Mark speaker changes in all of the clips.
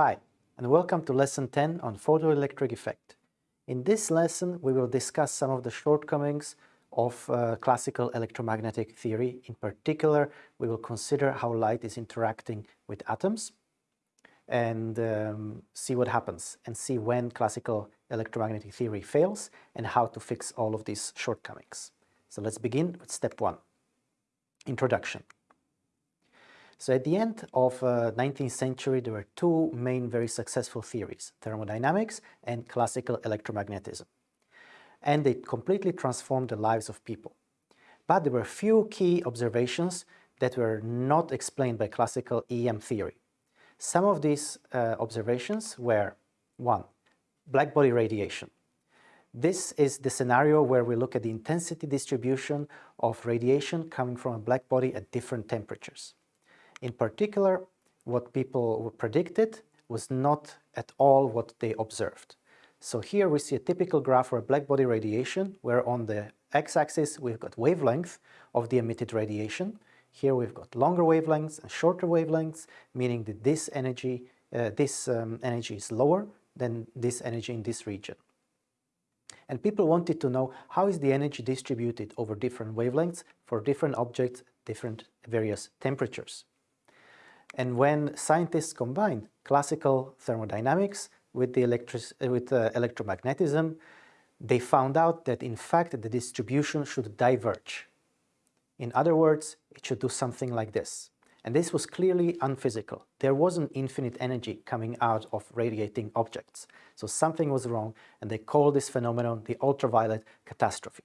Speaker 1: Hi, and welcome to lesson 10 on photoelectric effect. In this lesson, we will discuss some of the shortcomings of uh, classical electromagnetic theory. In particular, we will consider how light is interacting with atoms and um, see what happens and see when classical electromagnetic theory fails and how to fix all of these shortcomings. So let's begin with step one, introduction. So at the end of uh, 19th century, there were two main very successful theories, thermodynamics and classical electromagnetism. And they completely transformed the lives of people. But there were few key observations that were not explained by classical EM theory. Some of these uh, observations were, one, blackbody radiation. This is the scenario where we look at the intensity distribution of radiation coming from a black body at different temperatures. In particular, what people predicted was not at all what they observed. So here we see a typical graph for a blackbody radiation, where on the x-axis we've got wavelength of the emitted radiation. Here we've got longer wavelengths and shorter wavelengths, meaning that this energy, uh, this um, energy is lower than this energy in this region. And people wanted to know how is the energy distributed over different wavelengths for different objects, different various temperatures. And when scientists combined classical thermodynamics with, the electric, with uh, electromagnetism, they found out that in fact the distribution should diverge. In other words, it should do something like this. And this was clearly unphysical. There wasn't infinite energy coming out of radiating objects. So something was wrong, and they called this phenomenon the ultraviolet catastrophe.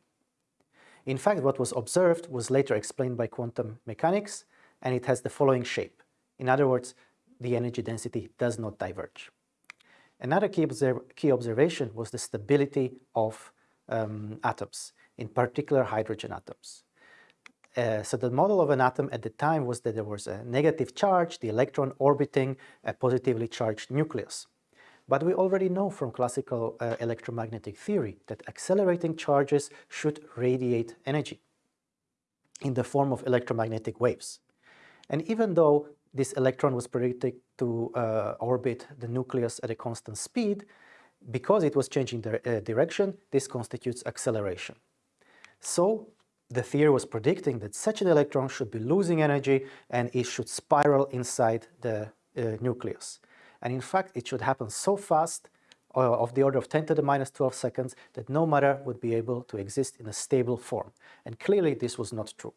Speaker 1: In fact, what was observed was later explained by quantum mechanics, and it has the following shape. In other words, the energy density does not diverge. Another key, observ key observation was the stability of um, atoms, in particular hydrogen atoms. Uh, so the model of an atom at the time was that there was a negative charge, the electron orbiting a positively charged nucleus. But we already know from classical uh, electromagnetic theory that accelerating charges should radiate energy in the form of electromagnetic waves. And even though this electron was predicted to uh, orbit the nucleus at a constant speed. Because it was changing the uh, direction, this constitutes acceleration. So the theory was predicting that such an electron should be losing energy and it should spiral inside the uh, nucleus. And in fact, it should happen so fast, uh, of the order of 10 to the minus 12 seconds, that no matter would be able to exist in a stable form. And clearly this was not true.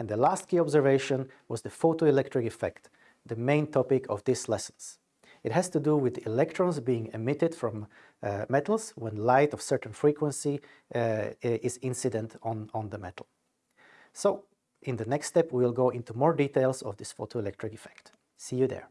Speaker 1: And the last key observation was the photoelectric effect, the main topic of these lessons. It has to do with electrons being emitted from uh, metals when light of certain frequency uh, is incident on, on the metal. So, in the next step we will go into more details of this photoelectric effect. See you there.